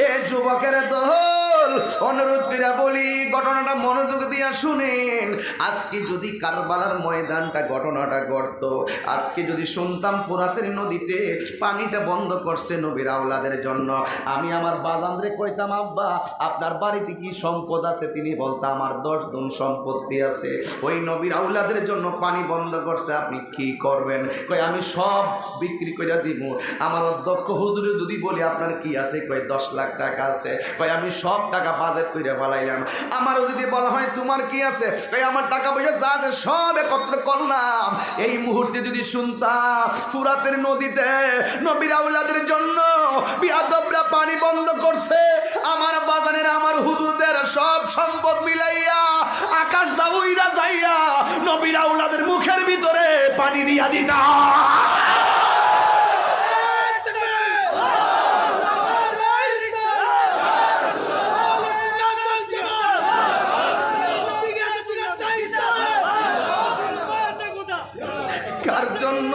এ যুবকের দল অনুরোধ করে বলি, ঘটনাটা মনোযোগ দিয়া শুনেন। আজকে যদি কারবালার ময়দানটা ঘটনাটা ঘটত, আজকে যদি শুনতাম ফোরাতের নদীতে পানিটা বন্ধ করছে নবীর আওলাদের জন্য, আমি আমার বাজানরে কইতাম, আব্বা, আপনার বাড়িতে কি সম্পদ আছে? তিনি বলতো, আমার দশ গুণ সম্পত্তি আছে। ওই নবীর আউলাদের জন্য পানি বন্ধ করছে, আপনি কি করবেন? কই আমি সব বিক্রি করে দিব আমার অধ্যক্ষ হুজুরে যদি বলি, আপনার কি আছে? কই দশ লাখ টাকা আছে। কই আমি সব টাকা বাজেট করে ফেলাইলাম। আমারও যদি বলা হয়, তোমার কি আছে? কই আমার টাকা পয়সা যা আছে সব একত্র করলাম। এই মুহূর্তে যদি শুনতাম ফুরাতের নদীতে নবীর আউলাদের জন্য বিয়াদবরা পানি বন্ধ করছে, আমার বাজানের আমার হুজুরদের সব সম্পদ মিলাইয়া আকাশ দাউইরা যাইয়া নবীর আউলাদের মুখের ভিতরে পানি দিয়া দিতা কার জন্য?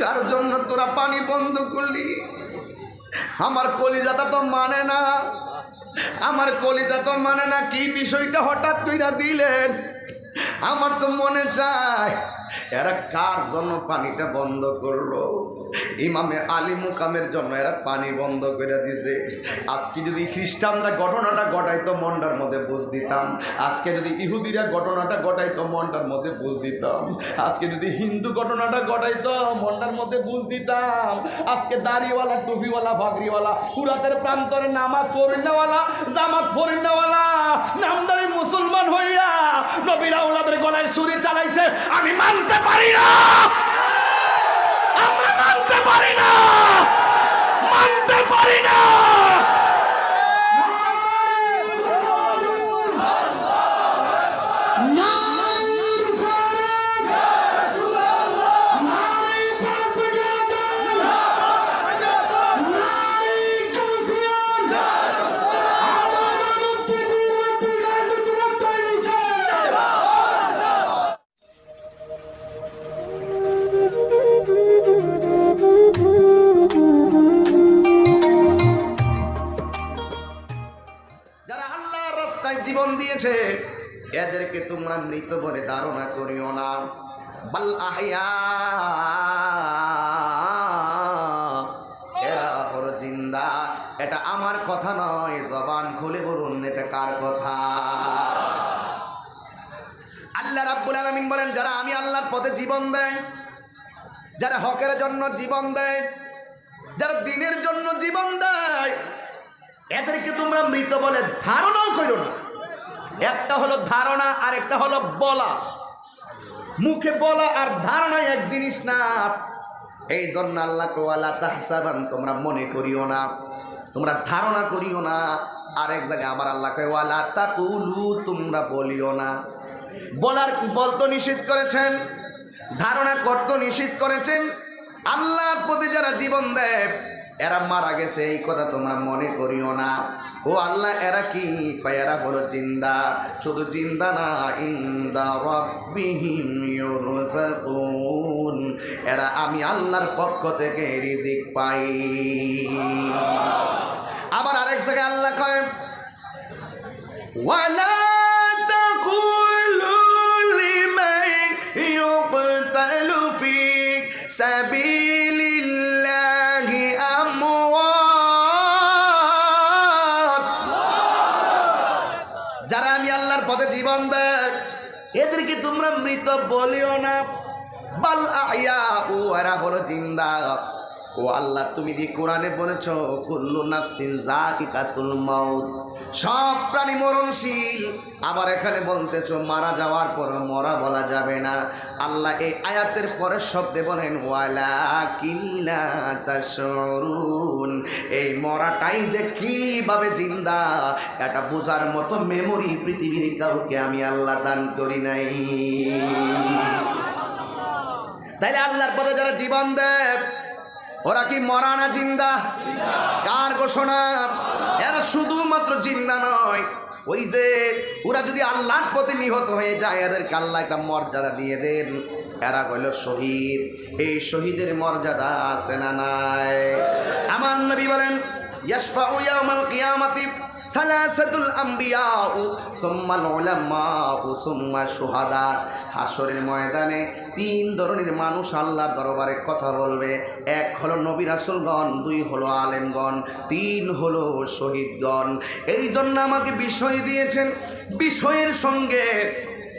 কার জন্য তোরা পানি বন্ধ করলি? আমার কলিজাটা তো মানে না। আমার কলিজা তো মানে না, কি বিষয়টা হঠাৎ কইরা দিলেন? আমার তো মনে চায়, এরা কার জন্য পানিটা বন্ধ করল? ইমামে আলী মুকামের জন্য এরা পানি বন্ধ করে দিছে। আজকে যদি খ্রিস্টানরা ঘটনাটা ঘটাইতো, মনটার মধ্যে বুঝ দিতাম। আজকে যদি ইহুদিরা ঘটনাটা ঘটাইতো, মনটার মধ্যে বুঝ দিতাম। আজকে যদি হিন্দু ঘটনাটা ঘটাইতো, মনটার মধ্যে বুঝ দিতাম। আজকে দাড়িওয়ালা, টুপিওয়ালা ফাগরিওয়ালা ফুরাতের প্রান্তরে নামাজ পড়িনাওয়ালা জামাত পড়িনাওয়ালা নামদারি মুসলমান হইয়া নবীরা ওনাদের গলায় সুরে চালাইতে আমি মানতে পারি না। আমরা মানতে পারি না। মানতে পারি না। জীবন দেয়, যারা হকের জন্য জীবন দেয়, যারা দিনের জন্য জীবন দেয়, এদেরকে তোমরা মৃত বলে ধারণাও করো না। একটা হলো ধারণা আর একটা হলো বলা। মুখে বলা আর ধারণা এক জিনিস না। এই জন্য আল্লাহ কোয়ালা তাহসাবান তোমরা মনে করিও না, তোমরা ধারণা করিও না। আর এক জায়গায় আমার আল্লাহ কয়, ওয়ালা তাকুলু তোমরা বলিও না। বলার বলতো নিষেধ করেছেন। ধারণা করত নিষিদ্ধ করেছেন। আল্লাহর প্রতি যারা জীবন দেয়, এরা মারা গেছে, এই কথা তোমরা মনে করিও না। ও আল্লাহ, এরা কি? এরা হলো জিন্দা। শুধু জিন্দা না, ইন্দা এরা আমি আল্লাহর পক্ষ থেকে রিজিক পাই। আবার আরেক জায়গায় আল্লাহ কয়, ওয়ালা سبيل الله أموات যারা আমি আল্লাহর পথে জীবন দেয় এদেরকে তোমরা মৃত বলিও না বাল আয়া ও এরা হলো জিন্দা ও আল্লাহ, তুমি দি কোরআনে বলেছ, কুল্লু নাফসিন জাকিকাতুল মাউত, সব প্রাণী মরণশীল। আবার এখানে বলতেছো, মারা যাওয়ার পর মরা বলা যাবে না। আল্লাহ এই আয়াতের পরের শব্দে বলেন, ওয়ালা কিল্লা তাশরুন এই মরাটাই যে কীভাবে জিন্দা, এটা বোঝার মতো মেমোরি পৃথিবীর কাউকে আমি আল্লাহ দান করি নাই। তাইলে আল্লাহর পথে যারা জীবন দেয় ওরা কি মরা না জিন্দা? কার ঘোষণা? এরা শুধুমাত্র জিন্দা নয়। ওই যে ওরা যদি আল্লাহর প্রতি নিহত হয়ে যায়, এদেরকে আল্লাহ একটা মর্যাদা দিয়ে দেন। এরা হইল শহীদ। এই শহীদের মর্যাদা আছে না নাই? আমার নবী বলেন, ইয়াশফাউ ইয়াউমাল কিয়ামাতি। সালাসাতুল আম্বিয়াউ, সোম্মাল উলামাউ সুম্মা সুহাদা হাসরের ময়দানে তিন ধরনের মানুষ আল্লাহর দরবারে কথা বলবে। এক হলো নবী রাসুলগণ, দুই হলো আলেমগণ, তিন হলো শহীদগণ। এই জন্য আমাকে বিষয় দিয়েছেন। বিষয়ের সঙ্গে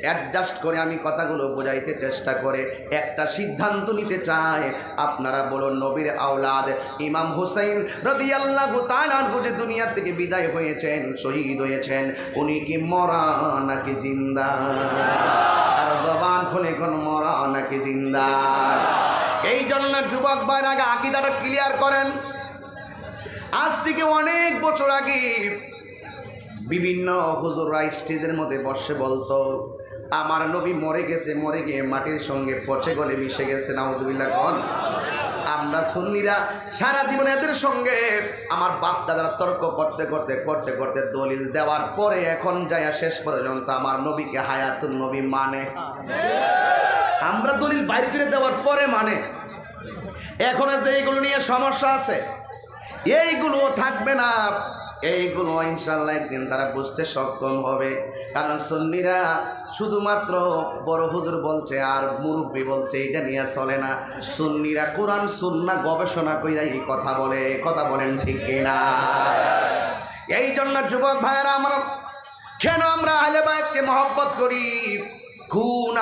অ্যাডজাস্ট করে আমি কথাগুলো বোঝাইতে চেষ্টা করে। একটা সিদ্ধান্ত নিতে চাই আপনারা বলুন, নবীর আওলাদ ইমাম হুসাইন রবি আল্লাহ যে দুনিয়া থেকে বিদায় হয়েছেন, শহীদ হয়েছেন, উনি কি মরা নাকি জিন্দা? আর জবান খুলে কোন মরা নাকি জিন্দা? এই জন্য যুবক ভাইয়ের আগে আকিদাটা ক্লিয়ার করেন। আজ থেকে অনেক বছর আগে বিভিন্ন হুজুররা স্টেজের মধ্যে বসে বলতো আমার নবী মরে গেছে, মরে গিয়ে মাটির সঙ্গে পচে গলে মিশে গেছে, নাউজুবিল্লাহ, কন। আমরা সুন্নিরা সারা জীবন এদের সঙ্গে আমার বাপ দাদারা তর্ক করতে করতে করতে করতে দলিল দেওয়ার পরে এখন যাইয়া শেষ পর্যন্ত আমার নবীকে হায়াতুল নবী মানে। আমরা দলিল বাইরে করে দেওয়ার পরে মানে। এখন যে এইগুলো নিয়ে সমস্যা আছে, এইগুলো থাকবে না। এইগুলো ইনশাল্লাহ একদিন তারা বুঝতে সক্ষম হবে। কারণ সন্নিরা শুধুমাত্র বড় হুজুর বলছে আর মুরব্বী বলছে, এটা নিয়ে চলে না। সুন্নিরা কোরআন, সুন্না গবেষণা কইরা এই কথা বলে কথা বলেন ঠিক না এই জন্য যুবক ভাইয়েরা আমরা কেন আমরা আহলে বায়তকে মহব্বত করি?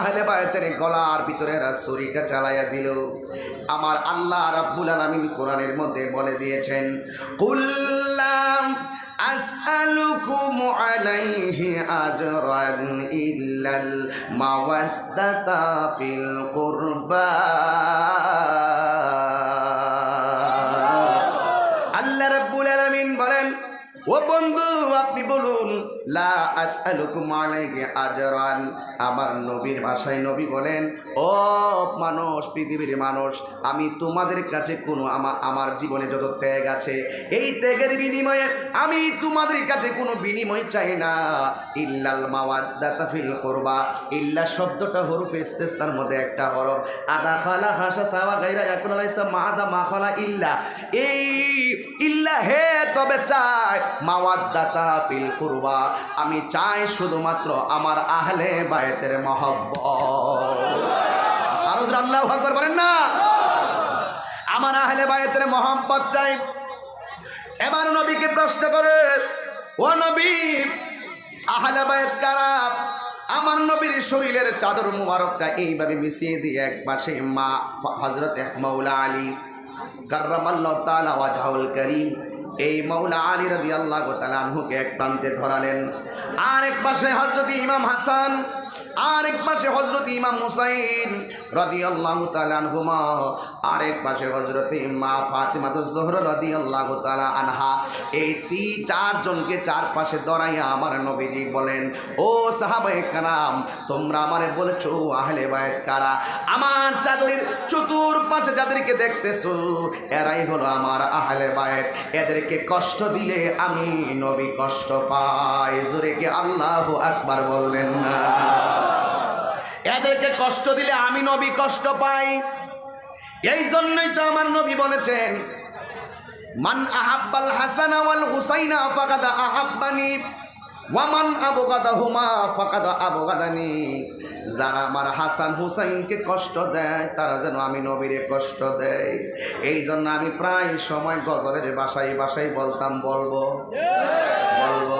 আহলে বায়তের গলার ভিতরে চালাইয়া দিল। আমার আল্লাহ রাব্বুল আলামিন কোরআনের মধ্যে বলে দিয়েছেন কুল্লাম আসআলুকুম আলাইহি আজরান ইল্লাল মাওয়াদ্দাতা ফিল কুরবা। আল্লাহ রাব্বুল বলেন, ও বন্ধু, আপনি বলুন আজরান। আমার নবীর ভাষায় নবী বলেন, ও মানুষ, পৃথিবীর মানুষ, আমি তোমাদের কাছে কোনো আমার আমার জীবনে যত ত্যাগ আছে, এই ত্যাগের বিনিময়ে আমি তোমাদের কাছে কোনো বিনিময় চাই না। ইল্লাল মাওয়াদ্দাতা ফিল করবা। ইল্লা শব্দটা হরফ ইস্তেস্তার মধ্যে একটা হরফ। আদা খালা হাসা সাওয়া গাইরা ইয়াকুল আলাইসা মা খালা ইল্লা। এই ইল্লা হে তবে চাই, মাওয়াদ্দাতা ফিল কুরবা। আমি চাই শুধুমাত্র আমার আহলে বায়েতের মহব্বত। আরও আল্লাহ আকবার বলেন না। আমার আহলে বায়েতের মহব্বত চাই। এবার নবীকে প্রশ্ন করে, ও নবী, আহলে বায়েত কারা? আমার নবীর শরীরের চাদর মুবারকটা এইভাবে মিশিয়ে দিয়ে এক পাশে মা হজরত মৌলা আলী, কার্রামাল্লাহ তালা ওয়াজহাউল করিম এই মৌলা আলী রাজি আল্লাহ তালানহুকে এক প্রান্তে ধরালেন। আর এক পাশে হজরত ইমাম হাসান আর এক পাশে হজরত ইমাম হুসাইন রদি আল্লাহ তালানহুমা আর এক পাশে হজরত মা ফাতিমা তো জোহর রদি আল্লাহ তালা আনহা, এই তিন চারজনকে চার পাশে আমার নবীজি বলেন, ও সাহাবায়ে কারাম, তোমরা আমারে বলেছ, আহলে বায়েত কারা? আমার চাদরের চতুর পাশে যাদেরকে দেখতেছো, এরাই হলো আমার আহলে বায়েত এদেরকে কষ্ট দিলে আমি নবী কষ্ট পাই। জোরে কি আল্লাহ আকবার বলবেন না? এদেরকে কষ্ট দিলে আমি নবী কষ্ট পাই। এই জন্যই তো আমার নবী বলেছেন, মান আহাব্বাল হাসান ওয়াল হুসাইনা ফাকাদা আহাব্বানি ওয়ামান আবগাদা হুমা ফাকাদা আবগাদানি। যারা আমার হাসান হুসাইনকে কষ্ট দেয়, তারা যেন আমি নবীরে কষ্ট দেয়। এই জন্য আমি প্রায় সময় গজলের বাসায় বাসায় বলতাম, বলব বলব,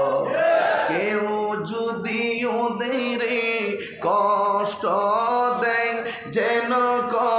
কেউ যদি ওদের কষ্ট দেয়, যেন কষ্ট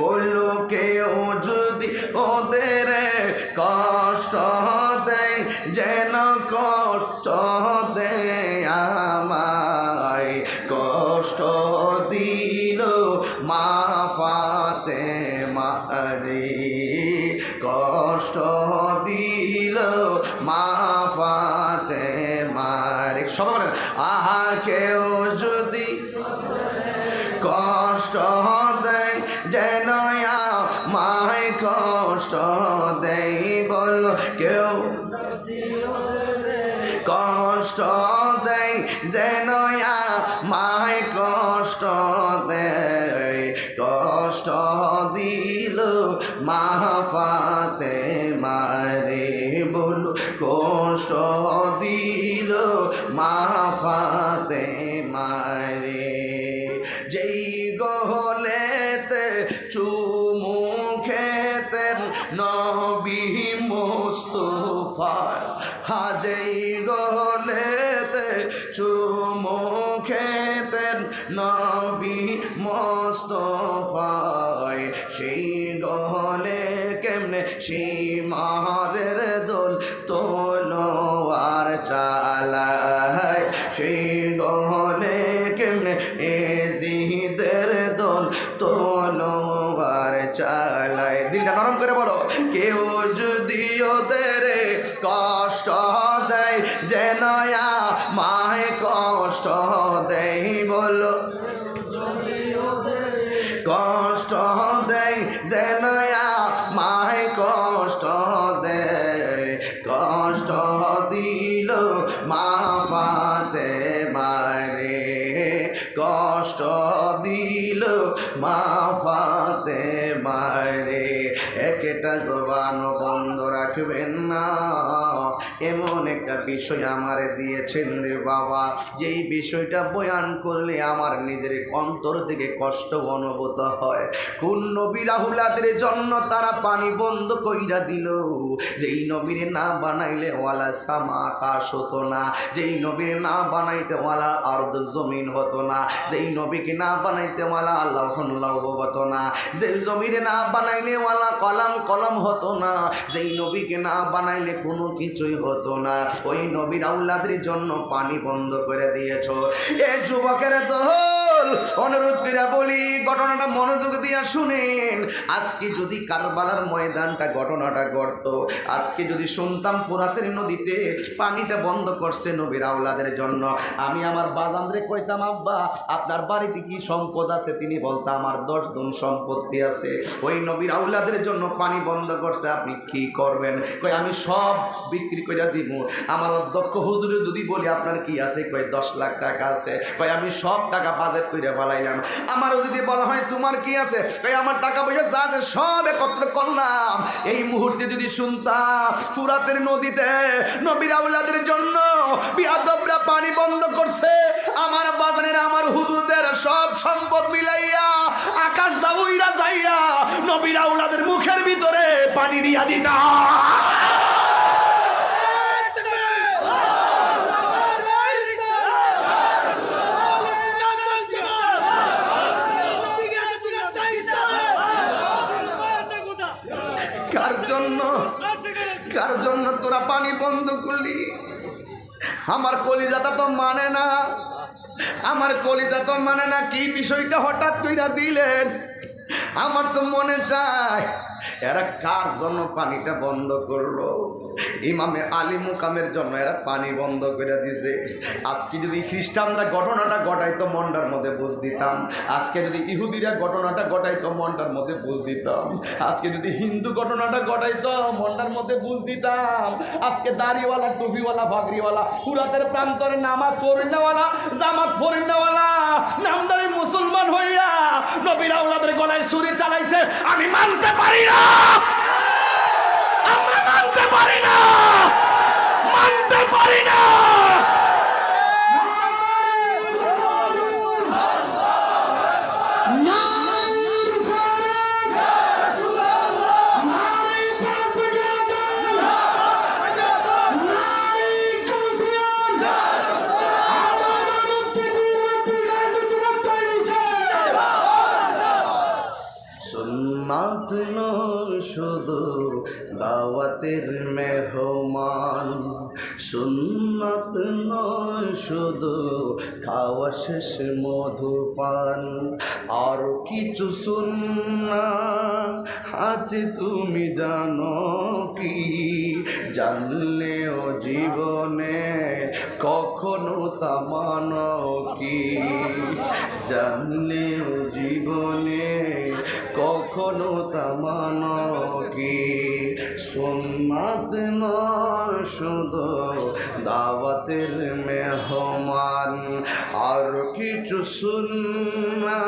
যেই গহলেতে চুমু খেতেন নবী মোস্তফা, হাজেই গহলেতে চুমু খেতেন নবী মোস্তফায়। সেই গহলে কেমনে, সেই দিল মা ফাতে মারে একটা জবান বন্ধ রাখবেন না। এমন একটা বিষয় আমারে দিয়েছেন রে বাবা। যেই বিষয়টা বয়ান করলে আমার নিজের অন্তর থেকে কষ্ট অনুভূত হয়। কোন নবী রাহুলাদের জন্য তারা পানি বন্ধ কইরা দিল। যেই নবীরে না বানাইলে ওয়ালা সামা আকাশ হতো না। যেই নবীর না বানাইতে ওয়ালা আর্দ জমিন হতো না। যেই নবীকে না বানাইতে ওয়ালা আল্লাহ লৌহ হতো না। যেই জমিরে না বানাইলে ওয়ালা কলাম কলম হতো না। যেই নবীকে না বানাইলে কোনো কিছুই হতো না। ওই নবীর আউলাদের জন্য পানি বন্ধ করে দিয়েছ। এ যুবকের দোল অনুরোধ করে বলি, ঘটনাটা মনোযোগ দিয়া শুনেন। আজকে যদি কারবালার ময়দানটা ঘটনাটা ঘটত, আজকে যদি শুনতাম ফোরাতের নদীতে পানিটা বন্ধ করছে নবীর আউলাদের জন্য, আমি আমার বাজানরে কইতাম, আব্বা, আপনার বাড়িতে কি সম্পদ আছে? তিনি বলতো, আমার দশ গুণ সম্পত্তি আছে। ওই নবীর আউলাদের জন্য পানি বন্ধ করছে, আপনি কি করবেন? কই আমি সব বিক্রি করে দিব আমার অধ্যক্ষ হুজুরে যদি বলি, আপনার কি আছে? কই দশ লাখ টাকা আছে। কই আমি সব টাকা বাজেট করে ফেলাইলাম। আমারও যদি বলা হয়, তোমার কি আছে? কই আমার টাকা পয়সা যা আছে সব একত্র করলাম। এই মুহূর্তে যদি শুনতাম ফুরাতের নদীতে নবীর আউলাদের জন্য বিয়াদবরা পানি বন্ধ করছে, আমার বাজানের আমার হুজুরদের সব সম্পদ মিলাইয়া আকাশ দাউইরা যাইয়া নবীর আউলাদের মুখের ভিতরে পানি দিয়া দিতা কার জন্য কার জন্য তোরা পানি বন্ধ করলি আমার কলিজাটা তো মানে না। আমার কলিজা তো মানে না, কি বিষয়টা হঠাৎ কইরা দিলেন? আমার তো মনে চায় এরা কার জন্য পানিটা বন্ধ করল? ইমামে আলী মুকামের জন্য এরা পানি বন্ধ করে দিছে। আজকে যদি খ্রিস্টানরা ঘটনাটা ঘটাইতো, মনটার মধ্যে বুঝ দিতাম। আজকে যদি ইহুদিরা ঘটনাটা ঘটাইতো, মনটার মধ্যে বুঝ দিতাম। আজকে যদি হিন্দু ঘটনাটা ঘটাইতো, মনটার মধ্যে বুঝ দিতাম। আজকে দাড়িওয়ালা, টুপিওয়ালা ফাগরিওয়ালা ফুরাতের প্রান্তরে নামাজ পড়িনাওয়ালা, জামাত পড়িনাওয়ালা নামদারি মুসলমান হইয়া নবীর আউলাদের গলায় সুরে চালাইতে আমি মানতে পারি আমরা মানতে পারি না। মানতে পারি না। সুন্নাত নয় শুধু দাওয়াতের মেহমান। সুন্নাত নয়, শুধু খাওয়া শেষ মধুপান। আর কিছু সুন্না আছে তুমি জানো কি? জানলেও জীবনে কখনো তা মানো কি? জানলেও জীবনে কখনো তামান কি? নয় শুধু দাওয়াতের মেহমান, আর কিছু শুননা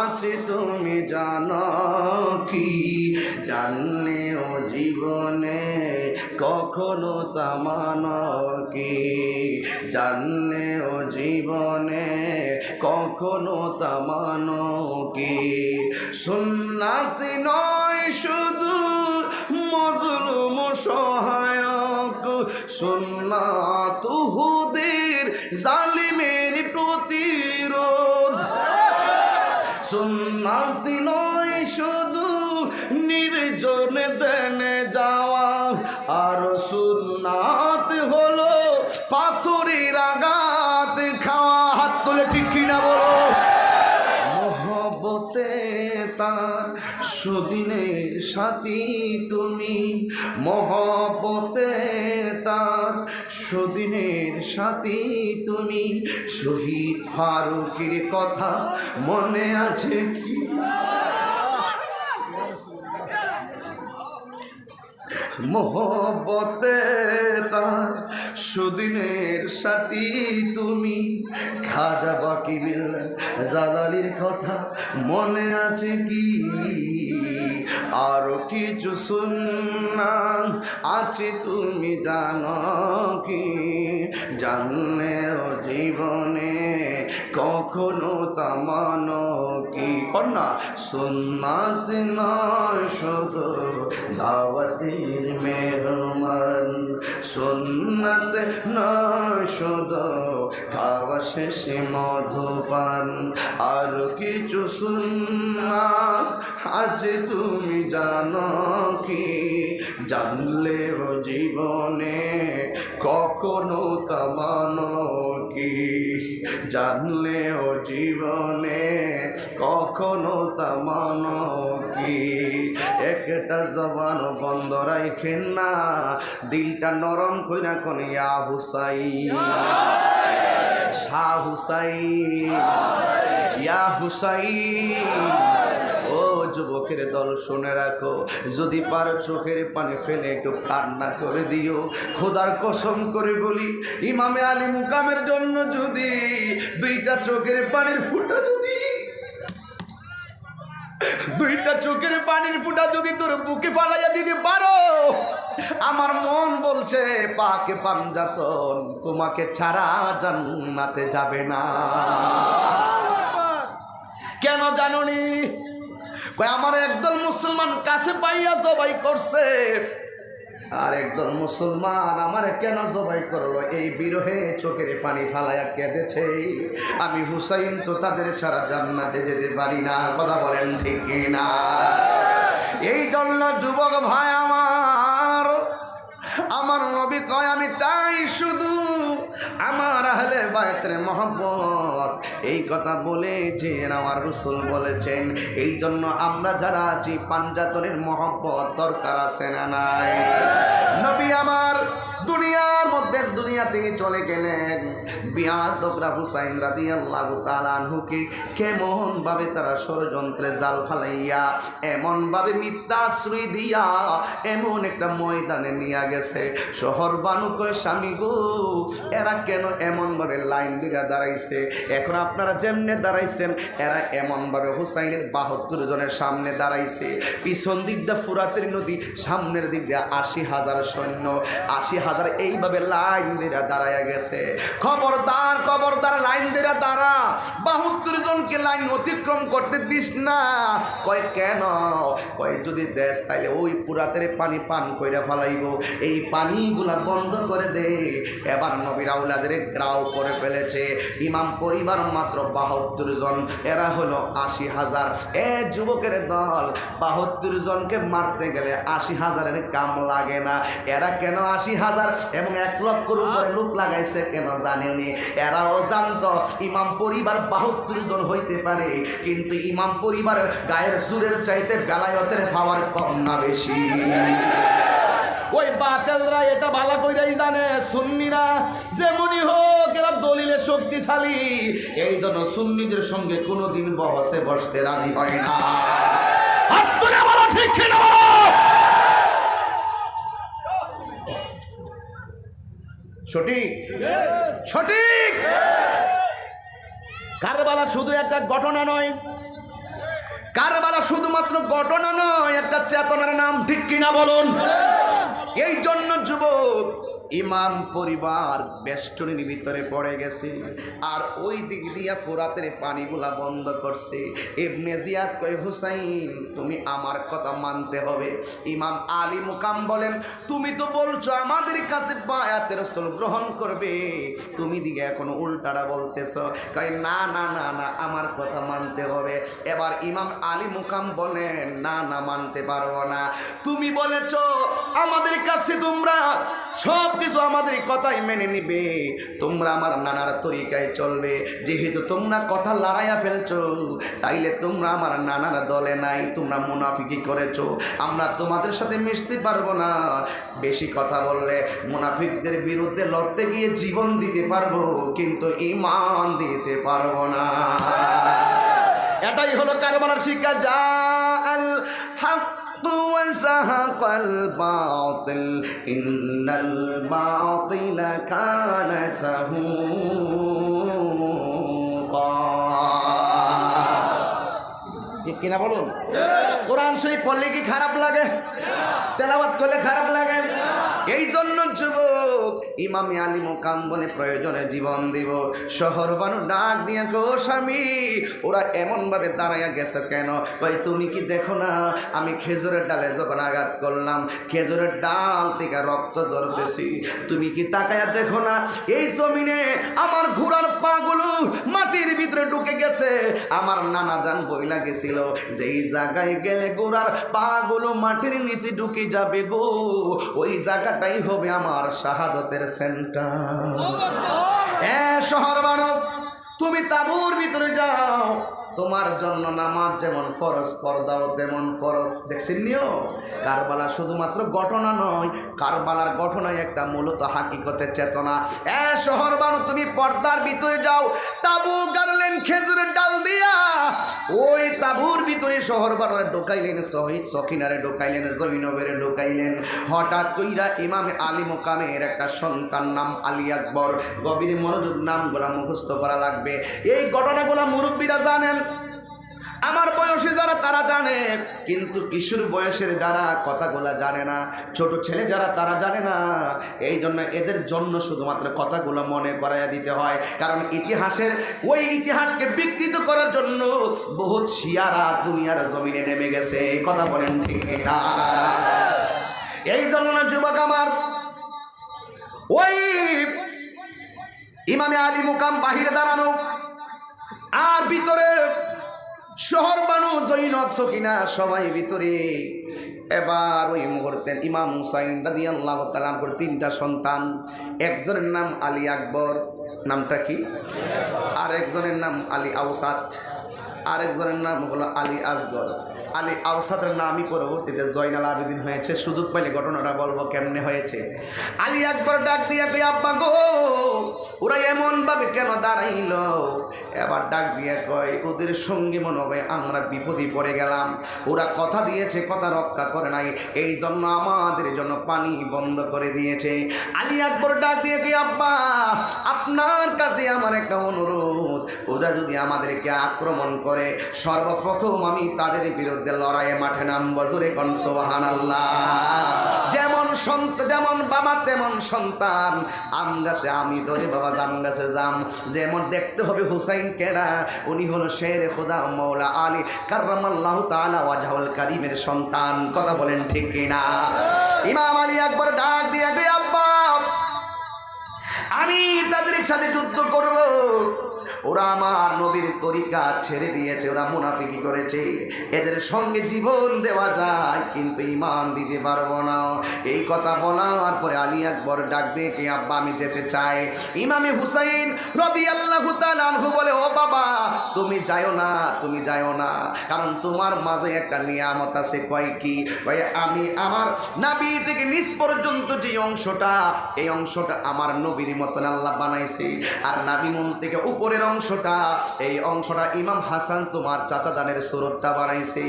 আছে তুমি জানো কি? জানলেও জীবনে কখনো তামান কি? জানলে ও জীবনে কখনো তামান কি? সুন্নাত নয় শুধু মজলুম সহায়ক। সুন্নাত হুদের জালিমের প্রতিরোধ। সুন্নাতি সাথী তুমি মহব্বতে তার সুদিনের সাথী তুমি শহীদ ফারুকের কথা মনে আছে কি? মোহব্বতে তার সুদিনের সাথী তুমি খাজা বাকি জালালির কথা মনে আছে কি? আরও কিছু শুনলাম, আছে তুমি জানো কি? জানলেও জীবনে কখনো তামানো কি? কন্যা, সুন্নাত নয় শুধু দাওয়াতের মেহমান, সুন্নাত নয় শুধু খাওয়া শেষে মধুপান। আর কিছু সুন্না আজ তুমি জানো কি? জানলেও জীবনে কখনো তামানো কি? জানলেও জীবনে কখনো তা তামানো কি? একটা জবান বন্ধ রাখেন না, দিলটা নরম কইরা কোন ইয়া হুসাই শাহ হুসাই ইয়া হুসাই যুবকের দল শুনে রাখো যদি পারো চোখের পানি ফেলে একটু কান্না করে দিও। খোদার কসম করে বলি ইমামে আলী মুকামের জন্য যদি দুইটা চোখের পানির ফুটা যদি দুইটা চোখের পানির ফুটা যদি তোর বুকে ফালাইয়া দিতে পারো আমার মন বলছে পাকে পাঞ্জাতন তোমাকে ছাড়া জান্নাতে যাবে না। কেন জাননি? কয়, আমার একদল মুসলমান কাছে পাইয়া জবাই করছে। আর একদল মুসলমান আমারে কেন জবাই করল? এই বিরহে চোখের পানি ফালাইয়া কেঁদেছে। আমি হুসাইন তো তাদের ছাড়া জান্নাতে যেতে পারি না। কথা বলেন ঠিক না এই জন্য যুবক ভাই আমার আমার নবী কয়, আমি চাই শুধু আমার আহলে বায়তের মহব্বত। এই কথা বলেছেন, আমার রসুল বলেছেন। এই জন্য আমরা যারা আছি পাঞ্জাতনের মহব্বত দরকার আছে না নাই? নবী আমার মধ্যে দুনিয়া থেকে চলে গেলেন। বিয়াদবরা হুসাইন রাদি আল্লাহ তালানহুকে কেমন ভাবে তারা ষড়যন্ত্রে জাল ফালাইয়া এমন ভাবে মিথ্যা আশ্রয় দিয়া এমন একটা ময়দানে নিয়ে গেছে। শহর বানুকয় স্বামী গো, এরা কেন এমন ভাবে লাইন দিকে দাঁড়াইছে? এখন আপনারা যেমনে দাঁড়াইছেন, এরা এমন ভাবে হুসাইনের বাহাত্তর জনের সামনে দাঁড়াইছে। পিছন দিক দিয়ে ফুরাতের নদী, সামনের দিক দিয়ে আশি হাজার সৈন্য। আশি হাজার এইভাবে লাইন দিয়ে দাঁড়াইয়া গেছে। খবরদার খবরদার, লাইন দিয়ে দাঁড়া। বাহাত্তর জনকে লাইন অতিক্রম করতে দিস না। কয়, কেন? কয়, যদি দেশ তাইলে ওই পুরাতের পানি পান কইরা ফেলাইব। এই পানিগুলা বন্ধ করে দে। এবার নবীর আউলাদের গ্রাও করে ফেলেছে। ইমাম পরিবার মাত্র বাহাত্তর জন। এরা হলো আশি হাজার। এ যুবকের দল, বাহাত্তর জনকে মারতে গেলে আশি হাজারের কাম লাগে না। এরা কেন আশি হাজার? এবং এক লক্ষর উপরে লোক লাগাইছে কেন জানেনি এরাও জানতো ইমাম পরিবার বাহাত্তর জন হইতে পারে কিন্তু ইমাম পরিবারের গায়ের সুরের চাইতে বেলায়তের পাওয়ার কম না বেশি। ওই বাতেলরা এটা ভালো কইরাই জানে সুন্নিরা যেমনই হোক এরা দলিলে শক্তিশালী। এই জন্য সুন্নিদের সঙ্গে কোনোদিন বহসে বসতে রাজি হয় না। ঠিক কিনা সঠিক? সঠিক! কারবালা শুধু একটা ঘটনা নয়। কারবালা শুধুমাত্র ঘটনা নয় একটা চেতনার নাম ঠিক কিনা বলুন? এই জন্য যুবক ইমাম পরিবার বেষ্টনীর ভিতরে পড়ে গেছে। আর ওই দিক দিয়া ফোরাতের পানিগুলা বন্ধ করছে। এমনি জিয়াদ কয়, হুসাইন, তুমি আমার কথা মানতে হবে। ইমাম আলী মুকাম বলেন, তুমি তো বলছো আমাদের কাছে বায়াতের রসুল গ্রহণ করবে। তুমি দিকে এখন উল্টাটা বলতেছ। কয়, না না না না, আমার কথা মানতে হবে। এবার ইমাম আলী মুকাম বলেন, না না, মানতে পারব না। তুমি বলেছ, আমাদের কাছে তোমরা সব কিছু আমাদের কথাই মেনে নিবে। তোমরা আমার নানার তরিকায় চলবে। যেহেতু তোমরা কথা লড়াইয়া ফেলছো, তাইলে তোমরা আমার নানার দলে নাই, তোমরা মুনাফিকি করেছ। আমরা তোমাদের সাথে মিশতে পারব না। বেশি কথা বললে মুনাফিকদের বিরুদ্ধে লড়তে গিয়ে জীবন দিতে পারব, কিন্তু ইমান দিতে পারব না। এটাই হলো কারবালার শিক্ষা। যা আল وزهق الباطل إن الباطل كان زهوقا ঠিক কিনা বলুন কোরআন শরীফ পড়লে কি খারাপ লাগে তেলাওয়াত করলে খারাপ লাগে এই জন্য যুবক ইমামি আলী মোকাম বলে প্রয়োজনে জীবন দিব। শহর বানু ডাক দিয়া গো স্বামী, ওরা এমনভাবে দাঁড়াইয়া গেছে কেন? কই তুমি কি দেখো না, আমি খেজুরের ডালে যখন আঘাত করলাম, খেজুরের ডাল থেকে রক্ত জড়তেছি তুমি কি তাকায়া দেখো না, এই জমিনে আমার ঘোড়ার পাগুলো মাটির ভিতরে ঢুকে গেছে। আমার নানা জান বইলা গেছিল, যেই জায়গায় গেলে গোড়ার পাগুলো মাটির নিচে ঢুকে যাবে গো, ওই জায়গাটাই হবে আমার শাহাদতের সেন্টার হ্যাঁ শহর মানব তুমি তাবুর ভিতরে যাও। তোমার জন্য নামাজ যেমন ফরজ, পর্দাও তেমন ফরজ। দেখছেন নিও কারবালা শুধুমাত্র ঘটনা নয়, কারবালার ঘটনায় একটা মূলত হাকিকতের চেতনা। এ শহর বানু তুমি পর্দার ভিতরে যাও, তাবু গাড়লেন খেজুরের ডাল দিয়া। ওই তাবুর ভিতরে শহর বানরে ঢোকাইলেন শহীদ সখিনারে ঢোকাইলেন, জৈনবের ঢোকাইলেন। হঠাৎ কইরা ইমাম আলী মোকামের একটা সন্তান নাম আলী আকবর। গভীর মনোযোগ নামগুলা মুখস্থ করা লাগবে। এই ঘটনাগুলা মুরব্বীরা জানেন আমার বয়সী যারা, তারা জানে। কিন্তু কিশোর বয়সের যারা, কথাগুলা জানে না। ছোট ছেলে যারা, তারা জানে না। এই জন্য এদের জন্য শুধুমাত্র কথাগুলো মনে করাইয়া দিতে হয়। কারণ ইতিহাসের, ওই ইতিহাসকে বিকৃত করার জন্য বহুত শিয়ারা দুনিয়ার জমিনে নেমে গেছে। কথা বলেন ঠিক এই জন্য যুবক আমার, ওই ইমামে আলী মুকাম বাহিরে দাঁড়ানো, আর ভিতরে শহর মানুষ জৈনব সকিনা সবাই ভিতরে। এবার ওই মুহূর্তে ইমাম হুসাইন রাদি আল্লাহ তালানপুর তিনটা সন্তান, একজনের নাম আলী আকবর, নামটা কি? আর একজনের নাম আলী আউসাদ আর একজনের নাম হলো আলী আসগর। আলী আউসাদের নামই পরবর্তীতে জয়নাল আবেদিন হয়েছে। সুযোগ পাইলে ঘটনাটা বলব কেমনে হয়েছে। আলী আকবর ডাক দিয়া আব্বা গো, ওরা এমন ভাবে কেন দাঁড়াইল? এবার ডাক দিয়া কয়, ওদের সঙ্গী মনে হবে আমরা বিপদে পড়ে গেলাম। ওরা কথা দিয়েছে, কথা রক্ষা করে নাই। এই জন্য আমাদের জন্য পানি বন্ধ করে দিয়েছে। আলী আকবর ডাক দিয়ে কি আব্বা, আপনার কাছে আমার একটা অনুরোধ। ওরা যদি আমাদেরকে আক্রমণ করে, সর্বপ্রথম আমি তাদের বিরুদ্ধে লড়াইয়ে মাঠে নাম বজরে কন সোহান যেমন সন্ত যেমন বাবা, তেমন সন্তান। আম গাছে আমি ধরে বাবা, জাম গাছে জাম। যেমন দেখতে হবে হুসাইন কেডা, উনি হলো শের খোদা মৌলা আলী কার্রামাল্লাহ তাআলা ওয়াজহুল কারিমের সন্তান। কথা বলেন ঠিক কিনা? ইমাম আলী একবার ডাক দিয়ে আব্বা, আমি তাদের সাথে যুদ্ধ করব। ওরা আমার নবীর তরিকা ছেড়ে দিয়েছে, ওরা মুনাফিকি করেছে। এদের সঙ্গে জীবন দেওয়া যায়, কিন্তু ইমান দিতে পারব না। এই কথা বলার পরে আলী আকবর ডাক দিয়ে কে আব্বা, আমি যেতে চাই। ইমামে হুসাইন রবি আল্লাহ বলে, ও বাবা তুমি যাও না, তুমি যাও না। কারণ তোমার মাঝে একটা নিয়ামত আছে, কয় কি? আমি আমার নাবি থেকে নিচ পর্যন্ত যে অংশটা, এই অংশটা আমার নবীর মতন আল্লাহ বানাইছে। আর নাবি মন থেকে উপরের অংশটা, এই অংশটা ইমাম হাসান তোমার চাচা জানের সুরতটা বানাইছে।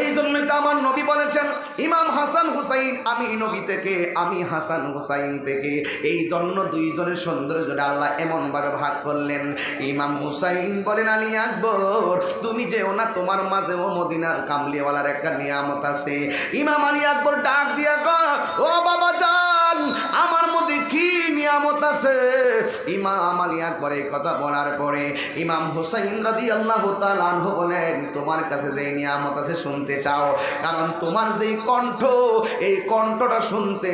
এই জন্যই তো আমার নবী বলেছেন, ইমাম হাসান হুসাইন, আমি নবী থেকে, আমি হাসান হুসাইন থেকে। এই জন্য দুইজনের সৌন্দর্যটা আল্লাহ এমনভাবে ভাগ করলেন। ইমাম হুসাইন বলেন আলী আকবর, তুমি যে না, তোমার মাঝে ও মদিনার কামলিওয়ালার একটা নিয়ামত আছে। ইমাম আলী আকবর ডাক দিয়া ও বাবা যান আমার মধ্যে কি নিয়ামত আছে? ইমাম আলী আকবর এই কথা বলার পরে ইমাম হুসাইন রাদি আল্লাহ তালানহ বলেন, তোমার কাছে যে নিয়ামত আছে শুনতে চাও, কারণ তোমার যেই কণ্ঠ, এই কণ্ঠটা শুনতে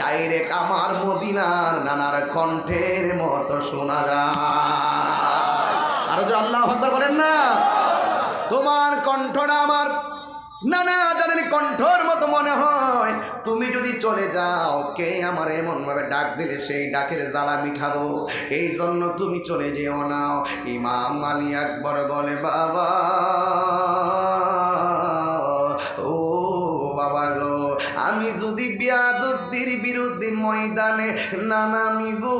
ডাইরেক্ট আমার মদিনার নানার কণ্ঠের মতো শোনা যায়। আরও যে আল্লাহ আকবর বলেন না। তোমার কণ্ঠটা আমার না না জানেন কণ্ঠর মতো মনে হয়। তুমি যদি চলে যাও, কে আমার এমন ভাবে ডাক দিলে সেই ডাকের জ্বালা মিঠাবো? এই জন্য তুমি চলে যেও না। ইমাম আলী আকবর বলে, বাবা, ও বাবা গো, আমি যদি বিয়াদব্দির বিরুদ্ধে ময়দানে না গো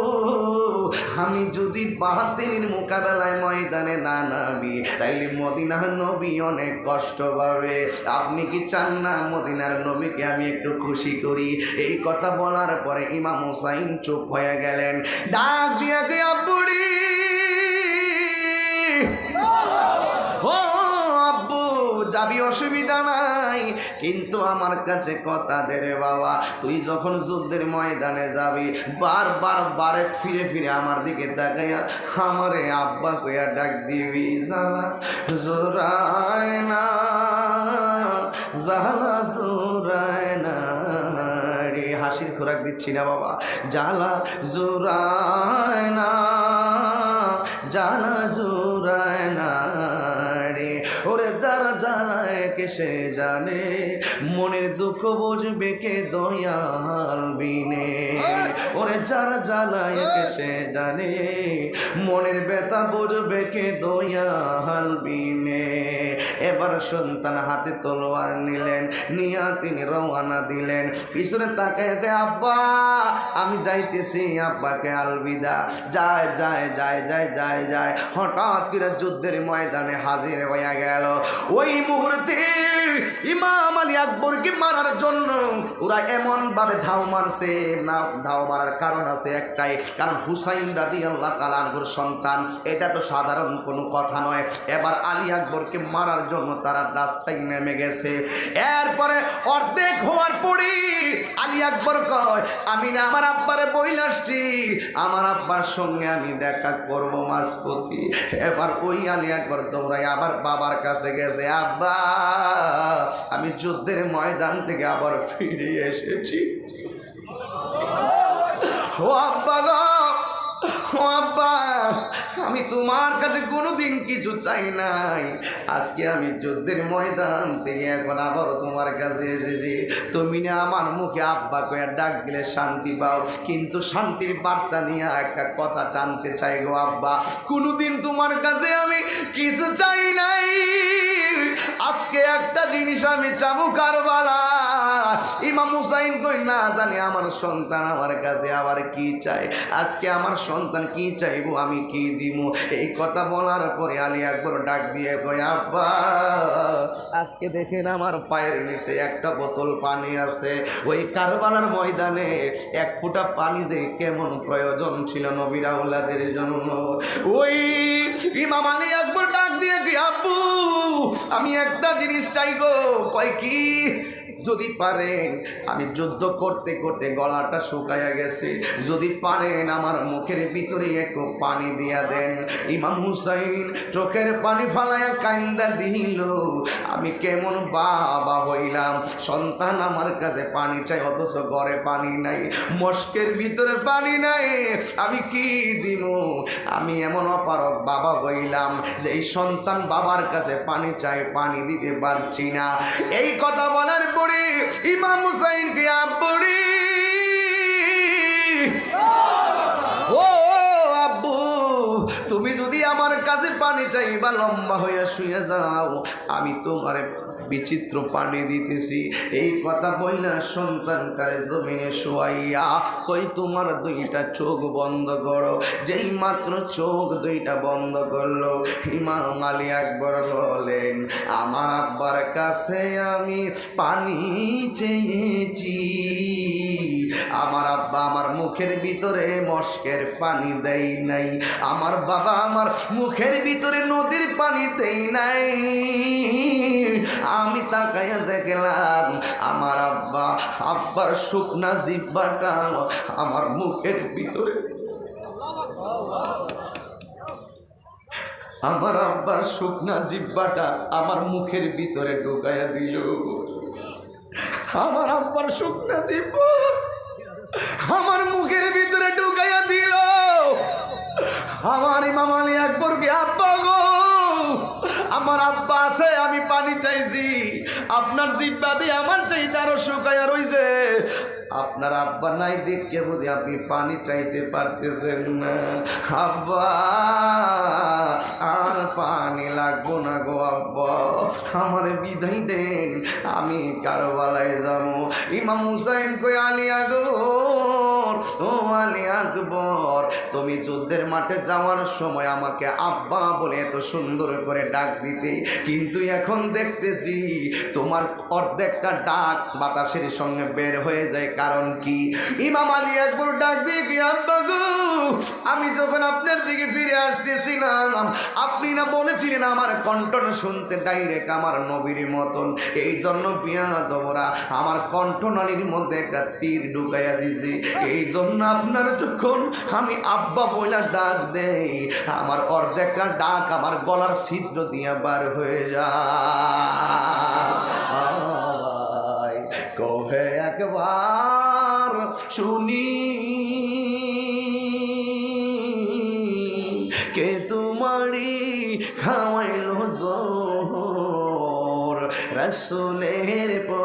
আমি যদি বাহাতিনির মোকাবেলায় ময়দানে না নামি, তাইলে মদিনার নবী অনেক কষ্ট পাবে। আপনি কি চান না মদিনার নবীকে আমি একটু খুশি করি? এই কথা বলার পরে ইমাম হুসাইন চুপ হয়ে গেলেন। ডাক দিয়ে আব্বুড়ি যাবি অসুবিধা নাই। কিন্তু আমার কাছে কথা দে রে বাবা, তুই যখন যুদ্ধের ময়দানে যাবি, বারবার বারে ফিরে ফিরে আমার দিকে দেখাইয়া আমারে আব্বা কইয়া ডাক দিবি জালা জোরায় না, জ্বালা জোরায় না হাসির খোরাক দিচ্ছি না বাবা, জ্বালা জোরায় না। জ্বালায় সে জানে মনের দুঃখ বুঝবে কে দয়াল বিনে। ওরে যারা জ্বালায় কে সে জানে মনের ব্যথা বুঝবে কে দয়াল বিনে। এবার সন্তান হাতে তলোয়ার নিলেন, নিয়া তিনি রওয়ানা দিলেন। পিছনে তাকায় কে আব্বা, আমি যাইতেছি, আব্বাকে আলবিদা। যায় যায় যায় যায় যায় যায়। হঠাৎ করে যুদ্ধের ময়দানে হাজির হইয়া গেল। ওই মুহূর্তে ইমাম আলী আকবরকে মারার জন্য ওরা এমন ভাবে ধাও মারছে, না ধাও মারার কারণ আছে একটাই, কারণ হুসাইন রাদি আল্লাহ কালানগুর সন্তান। এটা তো সাধারণ কোনো কথা নয়। এবার আলী আকবরকে মারার জন্য তারা রাস্তায় নেমে গেছে। এরপরে অর্ধেক হওয়ার পরে আলী আকবর কয়, আমি না, আমার আব্বারে বইল আসছি। আমার আব্বার সঙ্গে আমি দেখা করব মাঝপতি এবার ওই আলী আকবর দৌড়াই আবার বাবার কাছে গেছে, আব্বা, আমি যুদ্ধের ময়দান থেকে আবার ফিরে এসেছি। ও আব্বা গো আব্বা, আমি তোমার কাছে কোনোদিন কিছু চাই নাই। আজকে আমি যুদ্ধের ময়দান থেকে এখন আবারও তোমার কাছে এসেছি। তুমি না আমার মুখে আব্বা কয়ে ডাক দিলে শান্তি পাও, কিন্তু শান্তির বার্তা নিয়ে একটা কথা জানতে চাই গো আব্বা। কোনোদিন তোমার কাছে আমি কিছু চাই নাই। আজকে একটা জিনিস আমি চাবো কারবালা। ইমাম হুসাইন কই না জানি আমার সন্তান আমার কাছে আবার কি চাই আজকে আমার সন্তান কি চাইব, আমি কি দিব এই কথা বলার পরে আলী আকবর ডাক দিয়ে কই আব্বা, আজকে দেখেন আমার পায়ের নিচে একটা বোতল পানি আছে। ওই কারবালার ময়দানে এক ফুটা পানি যে কেমন প্রয়োজন ছিল নবীরা উল্লাদের জন্য। ওই ইমাম আলী একবার ডাক দিয়ে কি আব্বু, আমি একটা জিনিস চাই গো কয়, কি? যদি পারেন, আমি যুদ্ধ করতে করতে গলাটা শুকাইয়া গেছে। যদি পারেন, আমার মুখের ভিতরে একটু পানি দিয়া দেন। ইমাম হুসাইন চোখের পানি ফালাইয়া কান্দা দিল, আমি কেমন বাবা হইলাম। সন্তান আমার কাছে পানি চাই, অথচ ঘরে পানি নাই, মস্কের ভিতরে পানি নাই। আমি কি দিব আমি এমন অপারক বাবা হইলাম যে এই সন্তান বাবার কাছে পানি চাই, পানি দিতে পারছি না। এই কথা বলার পরে ইমাম হুসাইনকে আব্বুরি ও আব্বু, তুমি যদি আমার কাছে পানি চাইবা লম্বা হইয়া শুয়ে যাও, আমি তোমার বিচিত্র পানি দিতেছি। এই কথা বইলা সন্তানটারে জমিনে শোয়াইয়া কই তোমার দুইটা চোখ বন্ধ করো। যেই মাত্র চোখ দুইটা বন্ধ করল, ইমাম আলী একবার বলেন, আমার আব্বার কাছে আমি পানি চেয়েছি। আমার আব্বা আমার মুখের ভিতরে মস্কের পানি দেই নাই। আমার বাবা আমার মুখের ভিতরে নদীর পানি দেই নাই। আমি তাকাইয়া দেখলাম, আমার আব্বা, আব্বার শুকনা জিব্বাটা আমার মুখের ভিতরে। আমার আব্বার শুকনা জিব্বাটা আমার মুখের ভিতরে ঢুকাইয়া দিল। আমার আব্বার শুকনা জিব্বা আমার মুখের ভিতরে ঢুকাইয়া দিল। আমার ইমাম একবার আকবরকে, আব্বা গো, আমার আব্বা আছে, আমি পানি চাইছি। আপনার জিব্বা দিয়ে আমার চাইতে আরও শুকাইয়া রইছে আপনার আব্বা নাই দেখে বুঝি আপনি পানি চাইতে পারতেছেন না। আব্বা, আর পানি লাগবো না গো আব্বা। আমার বিদায় দেন, আমি কারও কারবালায় যাব। ইমাম হুসাইন কই আলী আকবর, ও আলী আকবর, তুমি যুদ্ধের মাঠে যাওয়ার সময় আমাকে আব্বা বলে এত সুন্দর করে ডাক দিতে। কিন্তু এখন দেখতেছি তোমার অর্ধেকটা ডাক বাতাসের সঙ্গে বের হয়ে যায়। কারণ কি? ইমাম আলী একবার ডাক দিয়ে কি, আব্বা গো, আমি যখন আপনার দিকে ফিরে আসতেছিলাম, আপনি না বলেছিলেন আমার কণ্ঠন শুনতে ডাইরেক্ট আমার নবীর মতন। এই জন্য বিয়া দবরা আমার কণ্ঠনালীর মধ্যে একটা তীর ঢুকাইয়া দিছি। এই জন্য আপনার যখন আমি আব্বা বইলা ডাক দেই, আমার অর্ধেকটা ডাক আমার গলার ছিদ্র দিয়া বার হয়ে যায়। কহে একবার শুনি, কে তোমারি খাওয়াইলো জোর? রসুলের পরানি